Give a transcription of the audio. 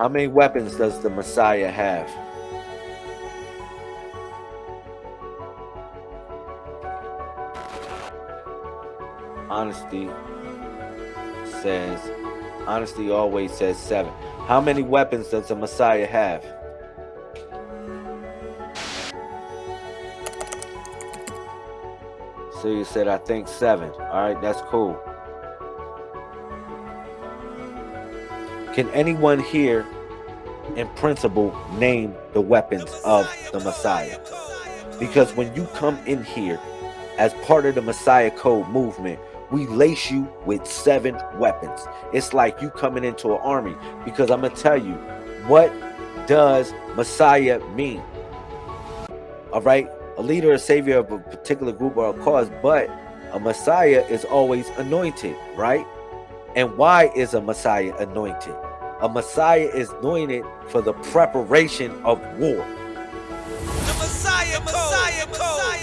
How many weapons does the Messiah have? Honesty says, honesty always says seven. How many weapons does the Messiah have? So you said, I think seven. All right, that's cool. Can anyone here, in principle, name the weapons of the Messiah? Because when you come in here as part of the Messiah Code movement, we lace you with seven weapons. It's like you coming into an army. Because I'm going to tell you, what does Messiah mean? All right a leader, a savior of a particular group or a cause, but a Messiah is always anointed, right? And why is a Messiah anointed? A Messiah is anointed for the preparation of war. The Messiah, Messiah, Messiah, Messiah.